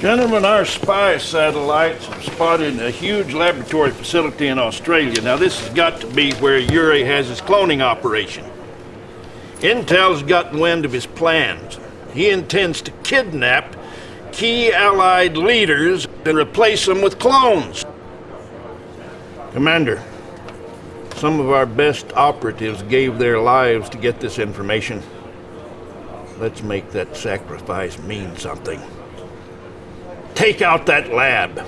Gentlemen, our spy satellites have spotted a huge laboratory facility in Australia. Now, this has got to be where Yuri has his cloning operation. Intel's gotten wind of his plans. He intends to kidnap key Allied leaders and replace them with clones. Commander, some of our best operatives gave their lives to get this information. Let's make that sacrifice mean something. Take out that lab.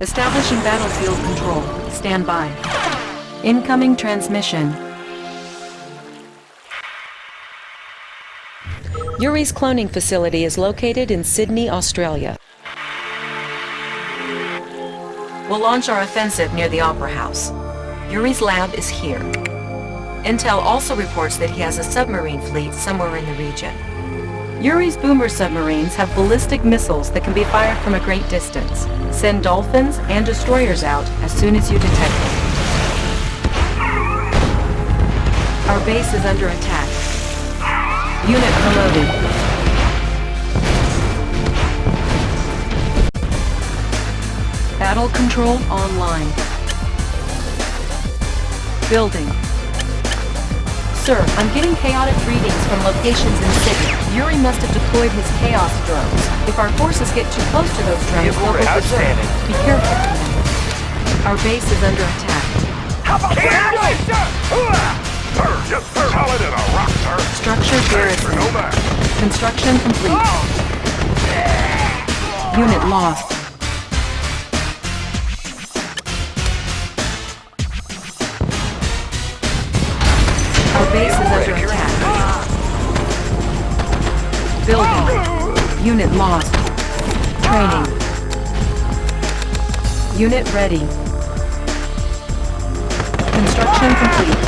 Establishing battlefield control. Stand by. Incoming transmission. Yuri's cloning facility is located in Sydney, Australia. We'll launch our offensive near the Opera House. Yuri's lab is here. Intel also reports that he has a submarine fleet somewhere in the region. Yuri's boomer submarines have ballistic missiles that can be fired from a great distance. Send dolphins and destroyers out as soon as you detect them. Our base is under attack. Unit promoted. Battle control online. Building. Sir, I'm getting chaotic readings from locations in Sydney. Yuri must have deployed his chaos drones. If our forces get too close to those drones, they'll go berserk. Outstanding. Be careful, Our base is under attack. How about that? Sir, just solid as a rock, sir. Structure garrison. Construction complete. Oh! Unit lost. Our base is under attack. Building. Unit lost. Training. Unit ready. Construction complete.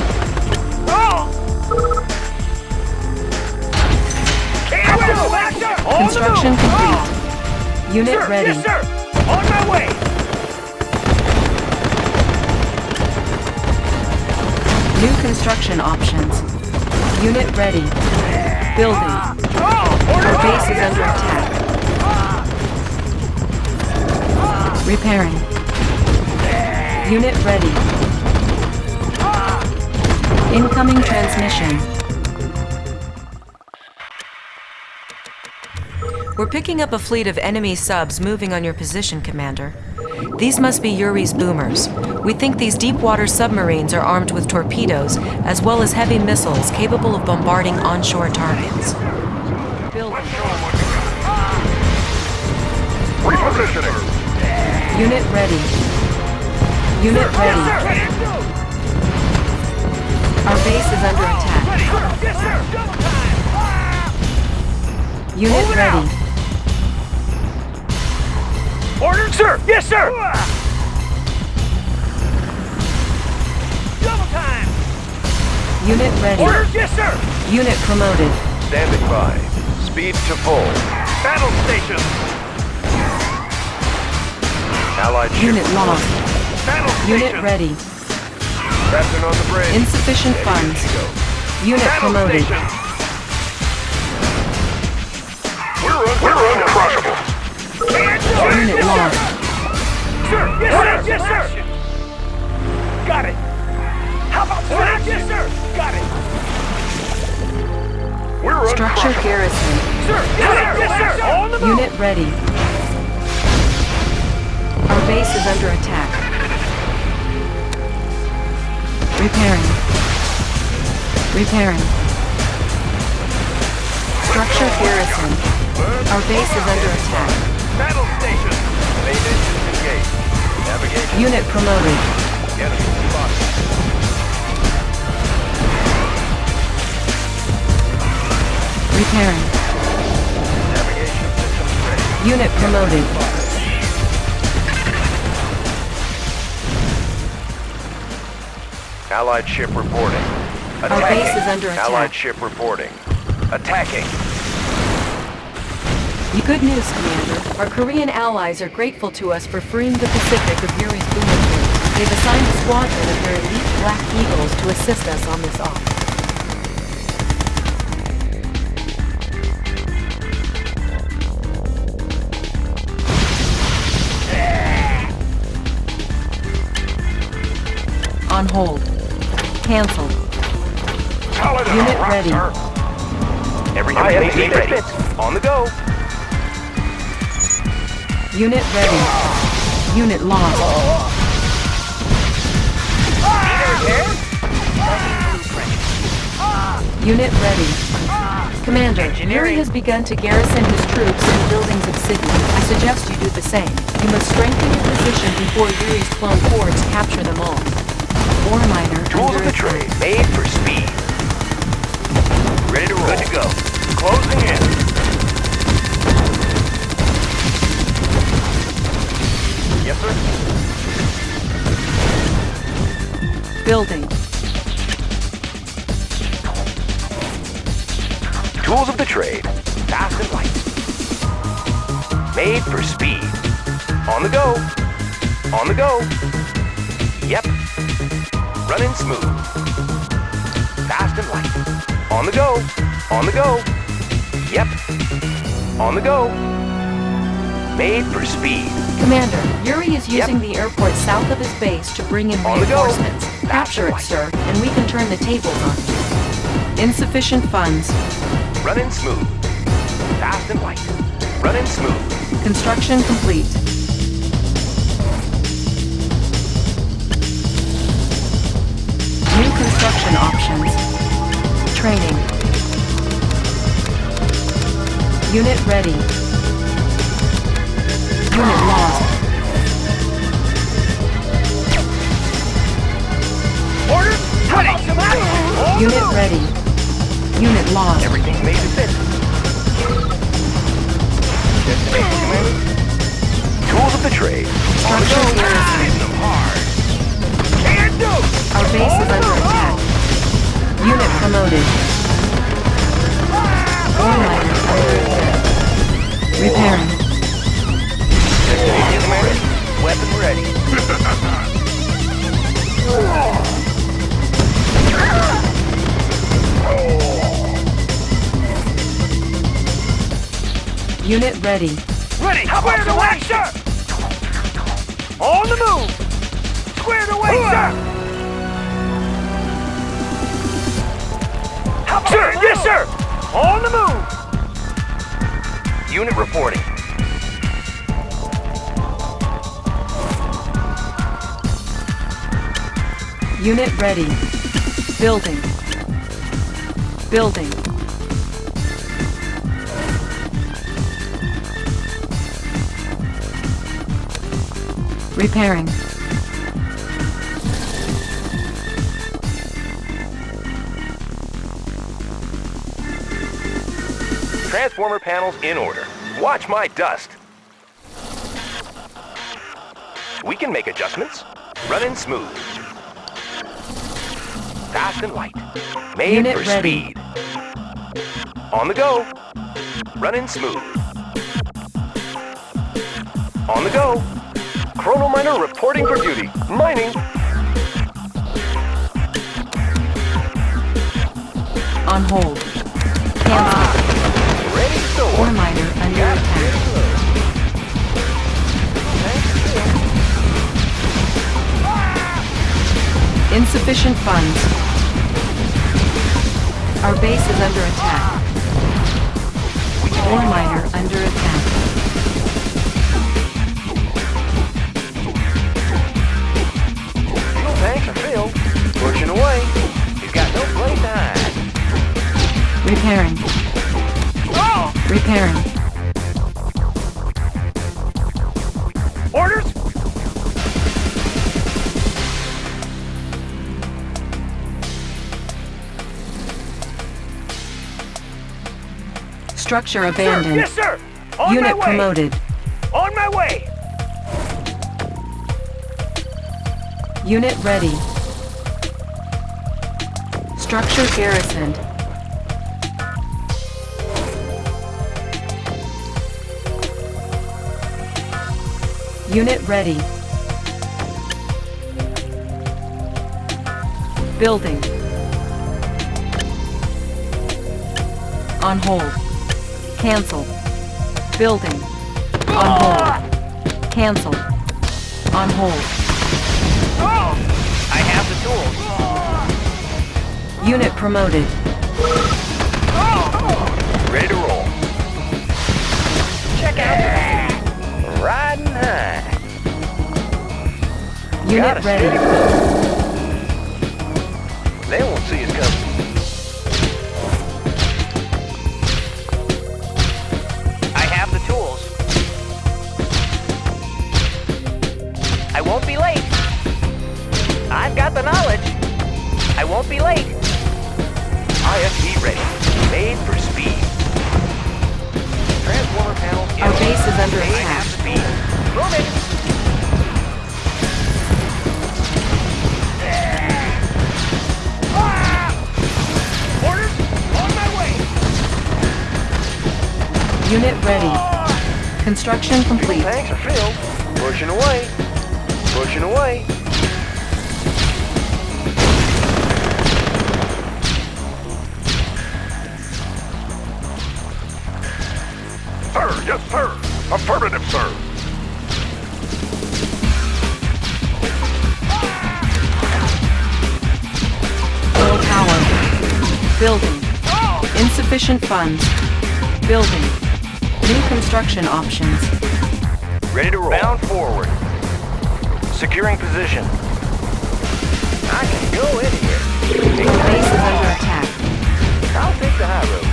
Construction complete. Ah. Unit Sir, ready. Yes, sir. On my way. Construction options. Unit ready. Building. Our base is under attack. Repairing. Unit ready. Incoming transmission. We're picking up a fleet of enemy subs moving on your position, Commander. These must be Yuri's boomers. We think these deep water submarines are armed with torpedoes, as well as heavy missiles capable of bombarding onshore targets. Unit ready. Unit ready. Our base is under attack. Unit ready. Ordered, sir. Yes, sir. Unit ready. Ordered, yes, sir. Unit promoted. Standing by. Speed to full. Battle station. Allied ship Unit lost. Battle station. Unit ready. Captain on the bridge. Insufficient Steady as funds. Unit Battle promoted. station. We're, un- we're uncrushable. Unit lost. Sir, yes, sir. Yes, sir. Got it. How about that? Yes, sir. Got it. We're Structure garrison. Sir, yes, sir. Yes, sir. On the move. Unit ready. Our base is under attack. Repairing. Repairing. Structure garrison. Our base is under attack. Battle station. Main engines engaged. Navigation. Unit promoted. Enemy spotted. Repairing. Navigation systems ready. Unit promoted. Allied ship reporting. Our base is under attack. Allied ship reporting. Attacking. Good news, Commander. Our Korean allies are grateful to us for freeing the Pacific of Yuri's boomer fleet. They've assigned a squadron of their elite Black Eagles to assist us on this op. Cancelled. Solid as Unit rock, ready. sir. Every I have information seen ready. On the go. Unit ready. Unit lost. Unit ready. Commander, Yuri has begun to garrison his troops in the buildings of Sydney. I suggest you do the same. You must strengthen your position before Yuri's clone hordes capture them all. Ore miner Tools of the trade, made for speed. Ready to roll. Good to go. Closing in. Yes, sir. Building. Tools of the trade, fast and light. Made for speed. On the go. On the go. Yep. Running smooth. Fast and light. On the go. On the go. Yep. On the go. Made for speed. Commander, Yuri is using the airport south of his base to bring in On the go. reinforcements. Capture it, sir, and we can turn the tables on you. Insufficient funds. Running smooth. Fast and light. Running smooth. Construction complete. Construction options. Training. Unit ready. Unit lost. Orders? How about some action? On the Unit ready. Unit lost. Everything's made to fit. Destination, Commander. Tools of the trade. On Unit ready. Ready. Squared away, sir. On the move. Squared away, sir. How about sir, yes, sir. On the move. Unit reporting. Unit ready. Building. Building. Repairing. Transformer panels in order. Watch my dust. We can make adjustments. Running smooth. Fast and light. Made Unit for ready. speed. On the go. Running smooth. On the go. Chrono Miner reporting for duty. Mining. On hold. Cancel. Ready to Ore miner under attack. Insufficient funds. Our base is under attack. Ore miner under attack. Repairing. Oh, Repairing. orders. Structure abandoned. yes, sir. On Unit my way. promoted. On my way. Unit ready. Structure garrisoned. Unit ready. Building. On hold. Cancel. Building. On hold. Cancel. On hold. I have the tools. Unit promoted. Ready to roll. Check out Unit ready. They won't see us coming. I have the tools. I won't be late. I've got the knowledge. I won't be late. IFV ready. Made for speed. Our base is under attack. Unit ready. Construction complete. Tanks are filled. Pushing away. Pushing away. Sir, yes, sir. Affirmative, sir. Building. Insufficient funds. Building. New construction options. Ready to roll. Bound forward. Securing position. I can go anywhere. Our base is under attack. I'll take the high road.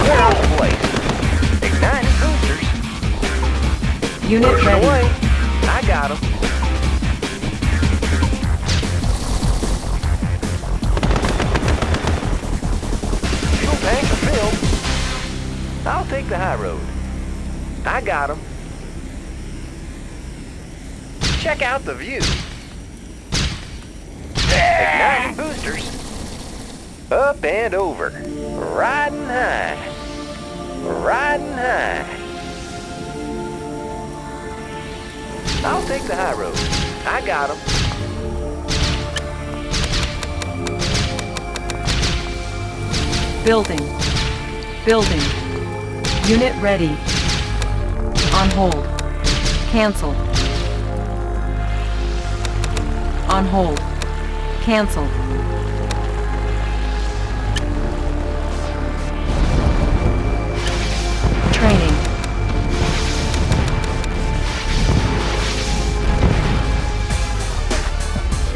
Clear out the place. Igniting boosters. Unit Pushing ready. away. I got 'em. Road. I him. Check out the view. Igniting boosters. Up and over. Riding high. Riding high. I'll take the high road. I got him. Building. Building. Unit ready. On hold. Cancel. On hold. Cancel. Training.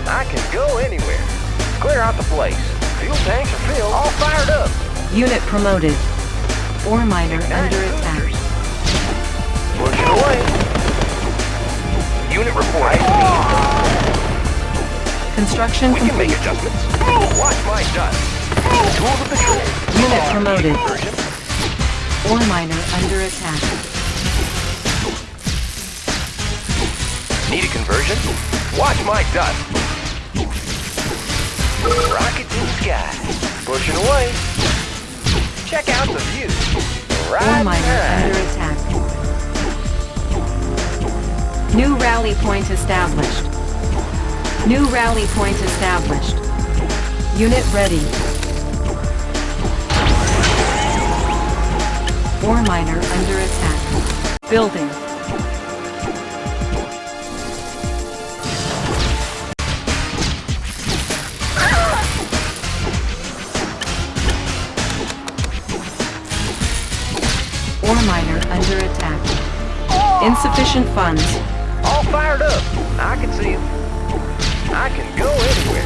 I can go anywhere. Clear out the place. Fuel tanks are filled. All fired up. Unit promoted. Ore miner under attack. Pushing away. Unit report. Construction We can make complete. adjustments. Oh, watch my dust. Tools of the trade. Unit promoted. Ore miner under attack. Need a conversion? Watch my dust. Rockets in the sky. Pushing away. Check out the view. Right miner under attack. New rally point established. New rally point established. Unit ready. Ore miner under attack. Building. Insufficient funds. All fired up. I can see him. I can go anywhere.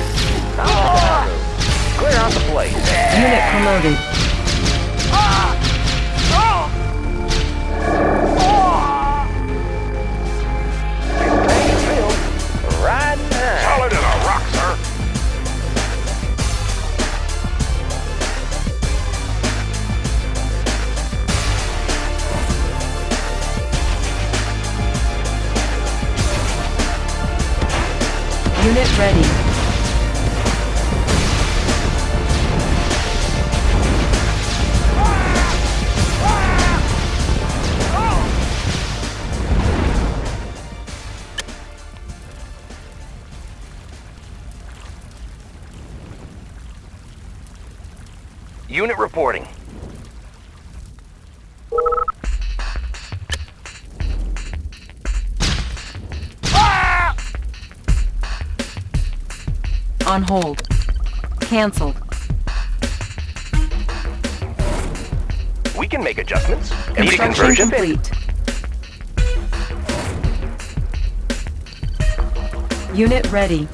I'll take the high road. Clear out the place. Unit promoted. Complete. Unit ready.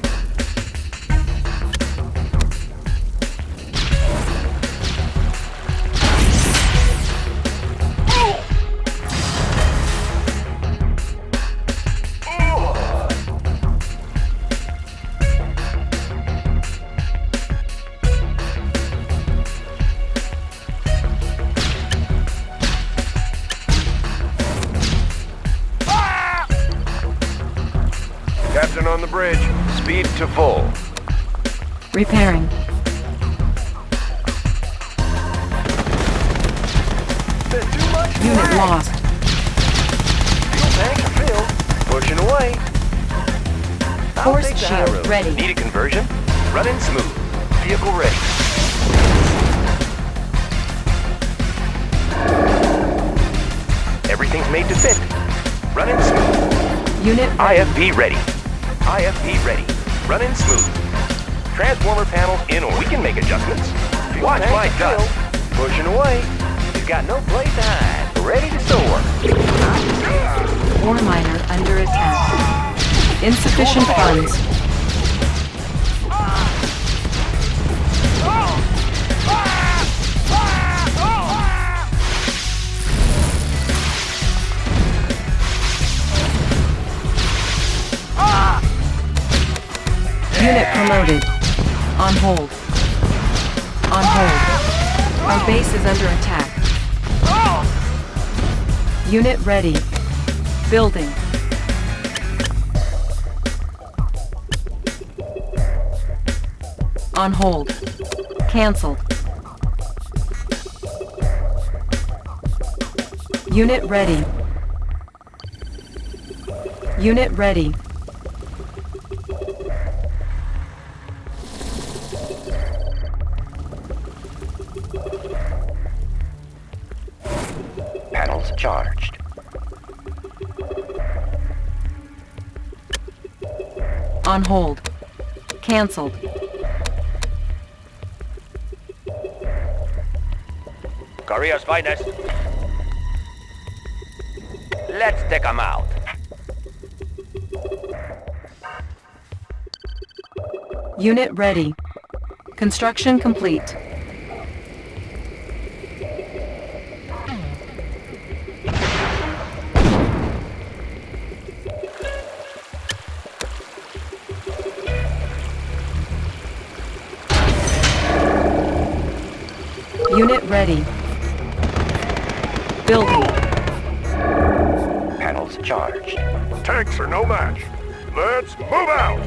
Ready. Base is under attack. Unit ready. Building. On hold. Cancelled. Unit ready. Unit ready. Cancelled. Korea's finest. Let's take 'em out. Unit ready. Construction complete. Ready. Building. Panels charged. Tanks are no match. Let's move out.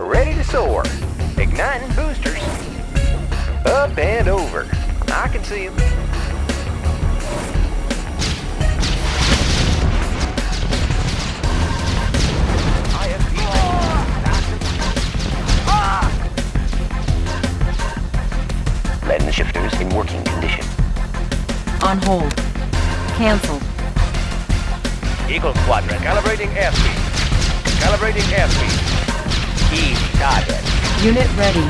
Ready to soar. Igniting boosters. Up and over. I can see 'em. On hold. Cancel. Eagle Squadron, calibrating airspeed. Calibrating airspeed. Easy target. Unit ready.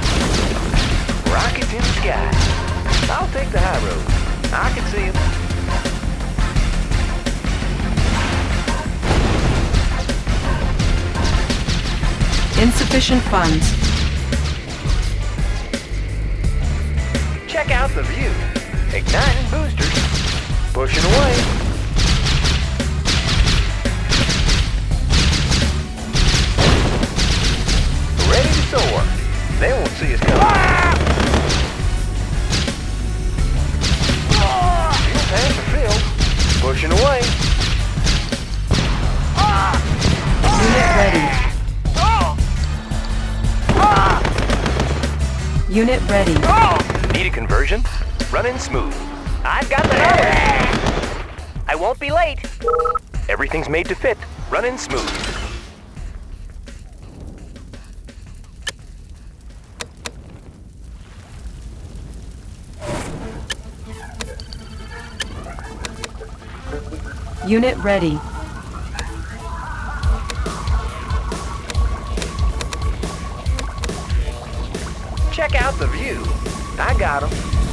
Rockets in the sky. I'll take the high road. I can see 'em. Insufficient funds. Check out the view. Igniting boosters. Pushing away. Ready to soar. They won't see us coming. Fuel tanks are filled. Pushing away. Unit ready. Unit ready. Need a conversion? Running smooth. I've got the number. I won't be late. Everything's made to fit. Running smooth. Unit ready. Check out the view. I got 'em.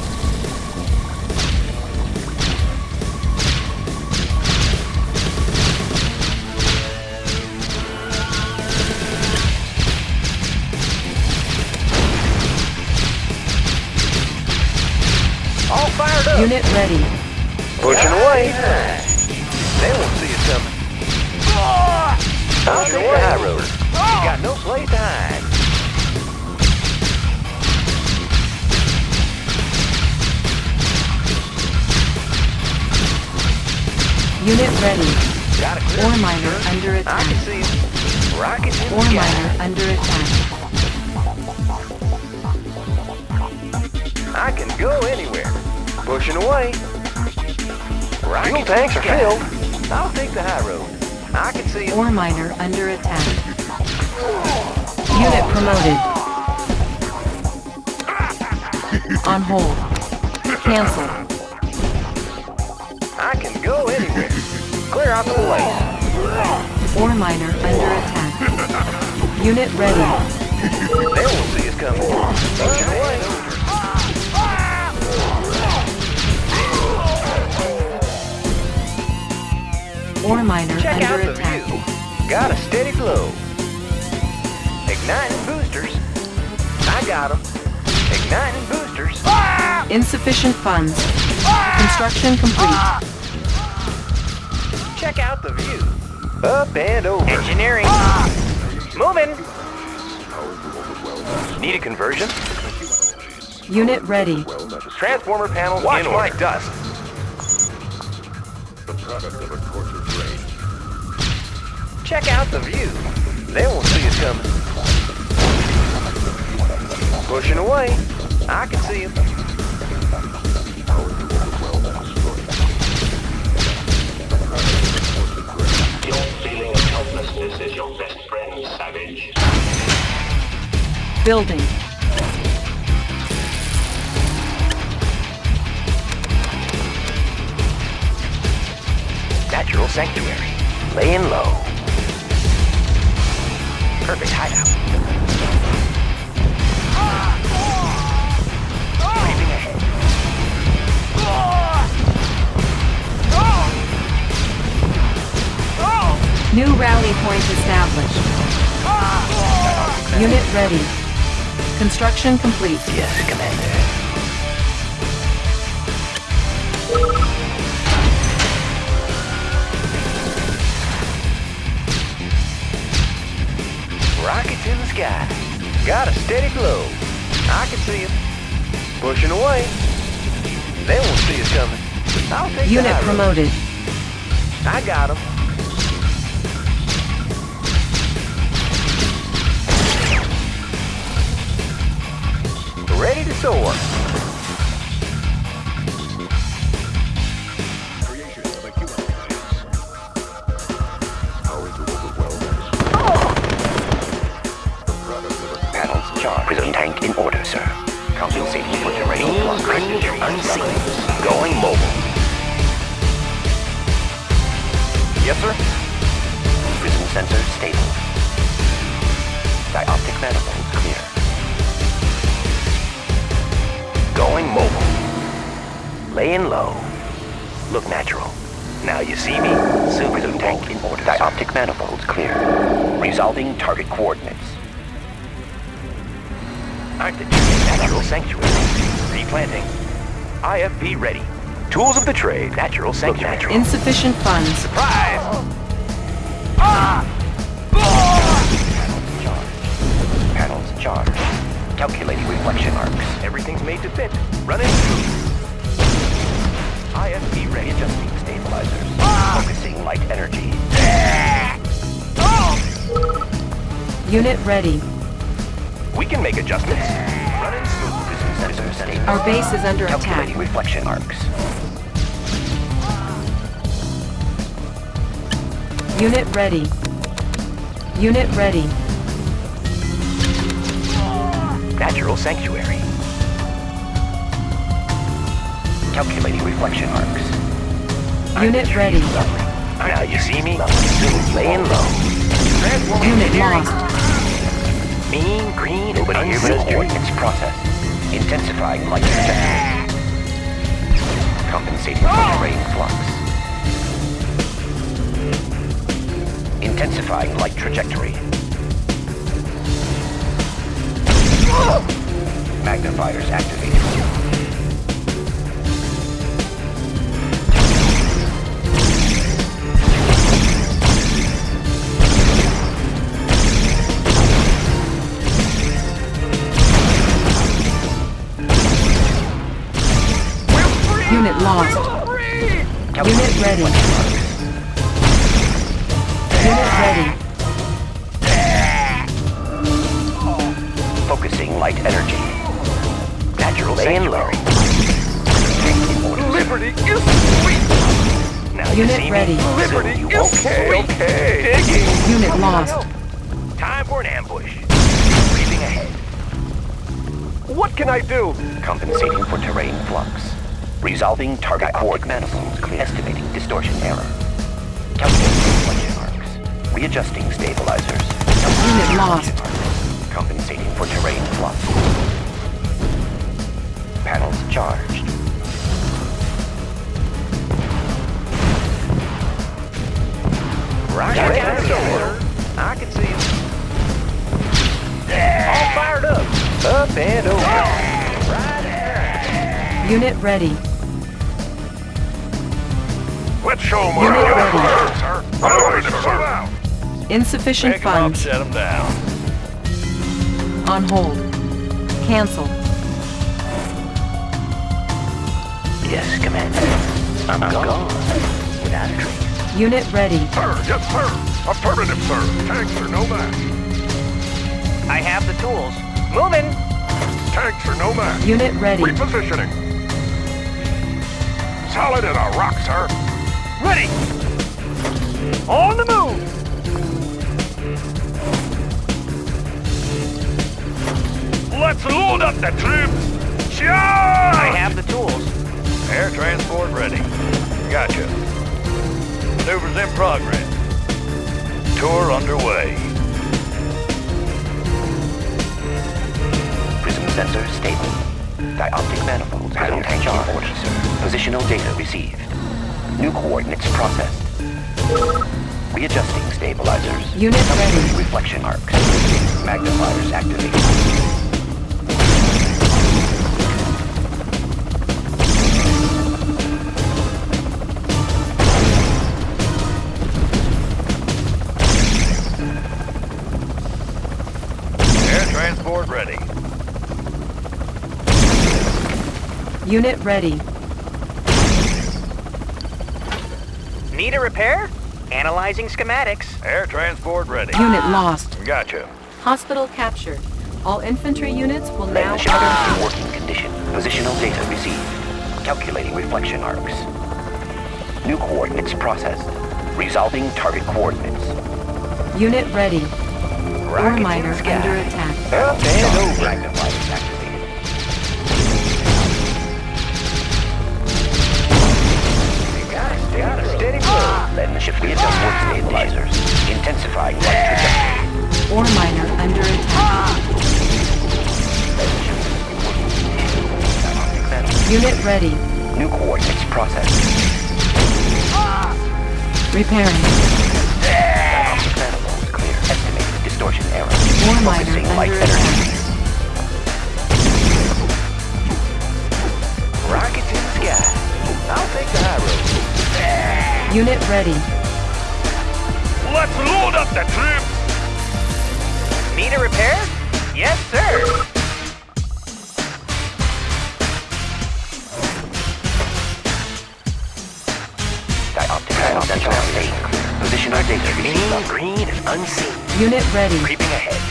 Unit ready. Pushing away. They won't see us coming. I'll take the high road. You got no place to hide. Unit ready. Got a clear Ore miner sir. under I attack. can see them. Rockets in Ore miner sky. under attack. I can go anywhere. Pushing away. Fuel tanks are filled. I'll take the high road. I can see. Ore miner under attack. Unit promoted. On hold. Cancel. I can go anywhere. Clear out the place. Ore miner under attack. Unit ready. Got a steady glow. Igniting boosters. I got 'em. Igniting boosters. Ah! Insufficient funds. Ah! Construction complete. Ah! Check out the view. Up and over. Engineering. Moving. Need a conversion? Unit ready. Transformer panels Watch in my dust. The product of a cultured brain. Check out the view. They won't see us coming. Pushing away. I can see them. Your feeling of helplessness is your best friend, Savage. Building. Natural sanctuary. Laying low. Unit ready. Construction complete. Yes, Commander. Rockets in the sky. Got a steady glow. I can see them. Pushing away. They won't see us coming. I'll take Unit high promoted. I got 'em. Of a Panels charged. Prism tank in order, sir. Compensating for terrain flux. Unseen. Going mobile. Yes, sir. Prism sensor stable. Dioptic manifolds Going mobile. Laying low. Look natural. Now you see me? Super prism tank in order. Dioptic manifolds clear. Resolving target coordinates. Aren't the natural sanctuary. Replanting. IFV ready. Tools of the trade. Natural sanctuary. natural. Insufficient funds. Surprise! Ah! Ah! Panels charged. Panels charged. Calculating reflection arcs. Everything's made to fit. Running smooth. IFV ready. Adjusting stabilizers. Focusing light energy. Unit ready. We can make adjustments. Running smooth. Sensor stable. Our base is under Calculating attack. reflection arcs. Unit ready. Unit ready. Natural sanctuary. Calculating reflection arcs. Unit ready. Now you see me? Laying low. Transforming Unit lost. Mean, green, and unseen coordinates process. Intensifying light trajectory. Compensating for oh! terrain flux. Intensifying light trajectory. Magnifiers activated. Unit lost. Unit ready. Unit ready. Focusing light energy. Natural sanctuary. Liberty is sweet. Now you Unit see ready. me? Soon Liberty you is won't. okay, okay. Digging. Unit lost. Time for an ambush. Creeping ahead. What can I do? Compensating for terrain flux. Resolving target coordinate manifolds. Estimating distortion error. Calculating reflection arcs. Readjusting stabilizers. Unit lost. Compensating for terrain flux. Panels charged. Rocket Check out. I can see him. All fired up. Up and over. Right there. Unit ready. Let's show 'em what Unit I ready. got, sir. Affirmative, sir. Insufficient funds. Set them down. On hold. Cancel. Yes, Commander. I'm gone. Without a trace. Unit ready. Sir, yes, sir. Affirmative, sir. Tanks are no match. I have the tools. Moving. Tanks are no match. Unit ready. Repositioning. Solid as a rock, sir. Ready. On the move. The troops. I have the tools. Air transport ready. Gotcha. Maneuvers in progress. Tour underway. Prism sensor stable. Dioptic manifolds prism tank in order, sir. Positional data received. New coordinates processed. Readjusting stabilizers. Unit ready. Reflection arcs. Magnifiers activated. Unit ready. Need a repair? Analyzing schematics. Air transport ready. Unit lost. Gotcha. Hospital captured. All infantry units will Land now the ship auto... in working condition. Positional data received. Calculating reflection arcs. New coordinates processed. Resolving target coordinates. Unit ready. Ore Rockets in miner under attack. Up over. Ship readjust work stabilizers. Intensifying light trajectory. Ore miner under attack. Unit ready. New coordinates processed. Repairing. Estimated distortion error. Ore miner Focusing light under energy. attack. Rockets in the sky. I'll take the high road. Unit ready. Let's load up the troops. Need a repair? Yes, sir. Dioptic sensor staying clear. Positional data received. green and unseen. Unit ready. Creeping ahead.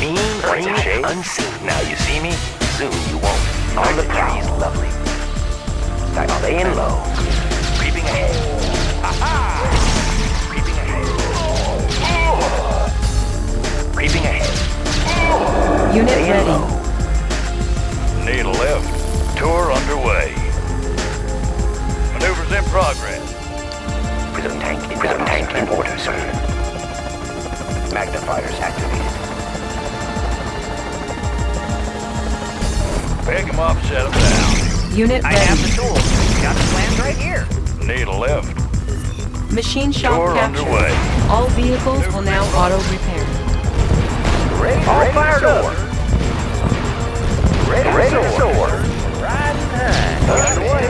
Mean, green, and unseen. Now you see me, soon you won't. On the prowl. Laying low. Creeping ahead. Aha! Creeping ahead. Creeping ahead. Unit Laying ready. low. Need a lift. Tour underway. Maneuvers in progress. Prism tank in Prism tank in order, sir. Magnifiers activated. Pick 'em up, set 'em down. Unit I have the ready. tools. Got right here. Need a lift. Machine shop Tour captured. underway. All vehicles will now auto repair. Ready, All ready fired to up. Ready, ready to soar. Right in time. Pushing away.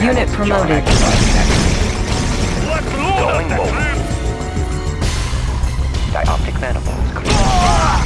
Unit promoted. Let's load Going up the mobile. troops. Dioptic manifolds clear. Ah!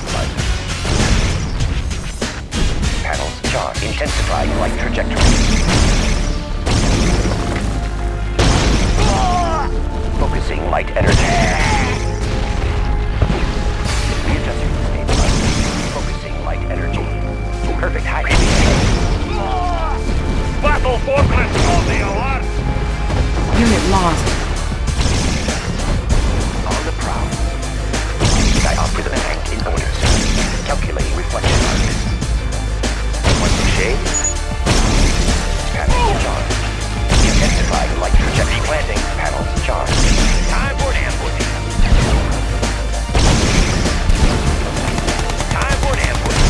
Intensifying light trajectory. Focusing light energy. Readjusting the stabilizer. Focusing light energy. Perfect high speed. Battle fortress on the alert! Unit lost. One to shade. Panels charged. Intensifying light trajectory planting. Panels charged. Time for an ambush. Time for an ambush.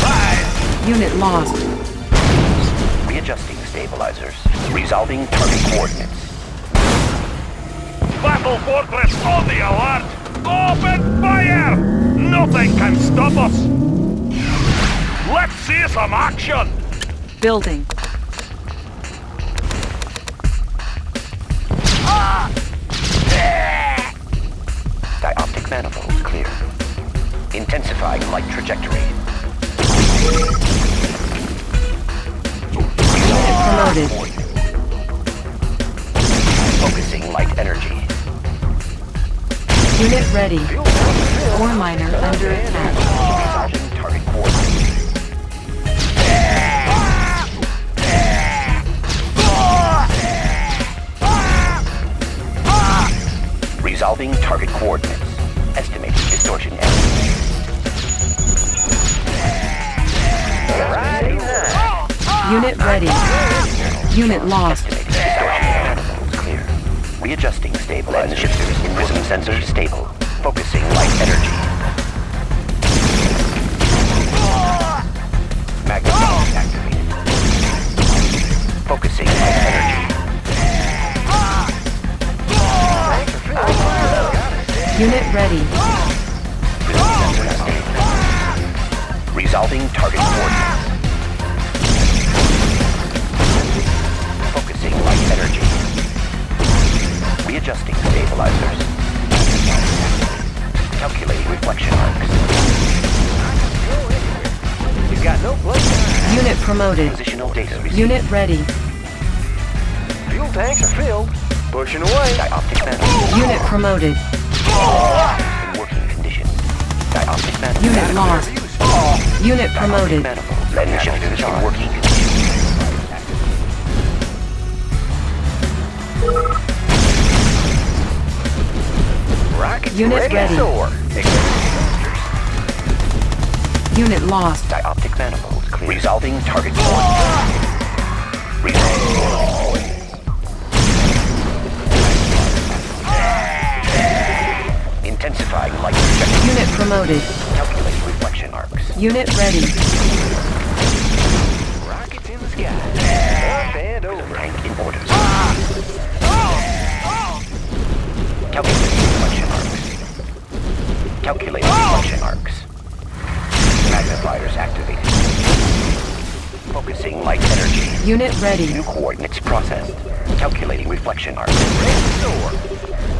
Five. Unit lost. Readjusting stabilizers. Resolving target coordinates. Battle fortress on the alert! Open fire! Nothing can stop us! Let's see some action! Building. Dioptic manifolds clear. Intensifying light trajectory. Promoted. Focusing light energy. Unit ready. Ore miner under attack. Target coordinates. Resolving target coordinates. Estimating distortion error. Unit ready. Unit lost. Estimating distortion clear. Readjusting stabilizers. shifters in prism sensors stable. Focusing light energy. Unit ready. Fuel tanks are filled. Pushing away. Dioptic manifold. Unit promoted. In working condition. Dioptic manifold. Unit lost. Unit promoted. manifold. Lens shifters in working condition. Rockets Unit ready. ready. Unit lost. Dioptic manifolds clear. Resolving target. Resolving. Promoted. Calculating reflection arcs. Unit ready. Rockets in the sky. Up and over. Tank in orders. Calculating reflection arcs. Calculating reflection arcs. Magnifiers activated. Focusing light energy. Unit ready. New coordinates processed. Calculating reflection arcs.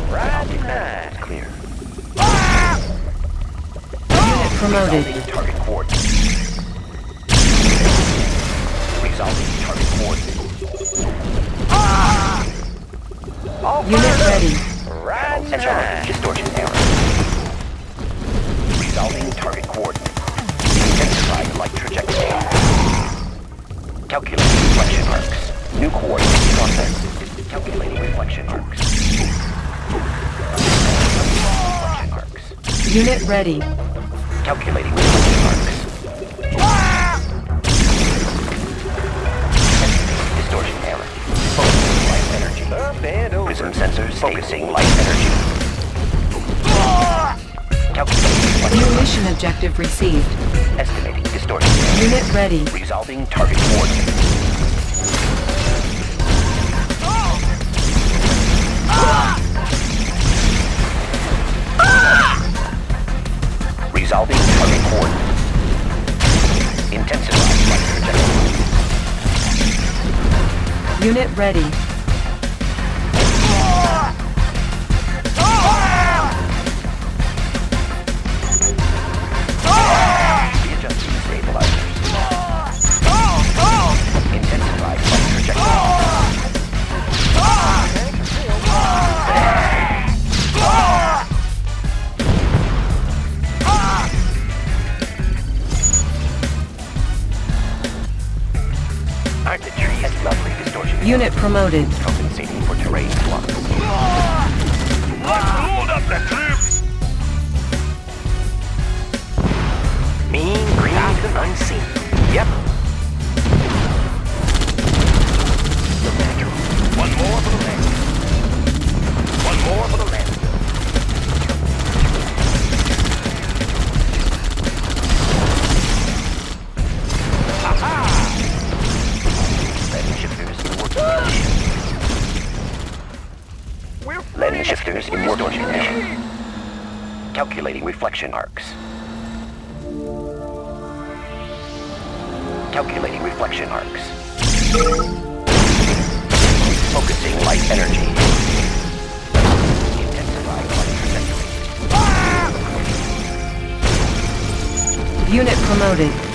Right Optic nine. manifolds clear. Unit promoted. Resolving target coordinates. Resolving target coordinates. Ah! Unit ready. Right Central nine. distortion error. Resolving target coordinates. Intensifying light trajectory. Calculating reflection arcs. New coordinates processed. Calculating. Reflection arcs. Unit ready. Calculating reflection arcs. Estimating distortion error. Focusing light energy. Up and over. Prism sensors focusing light energy. Calculating New mission objective received. Estimating distortion. Unit ready. Resolving target coordinates. Resolving target coordinates. Intensifying light trajectory. Unit ready. Promoted. Compensating for terrain. Let's load up the troops! Mean green unseen. Yep. Arcs. Calculating reflection arcs. Focusing light energy. Light trajectory. Unit promoted.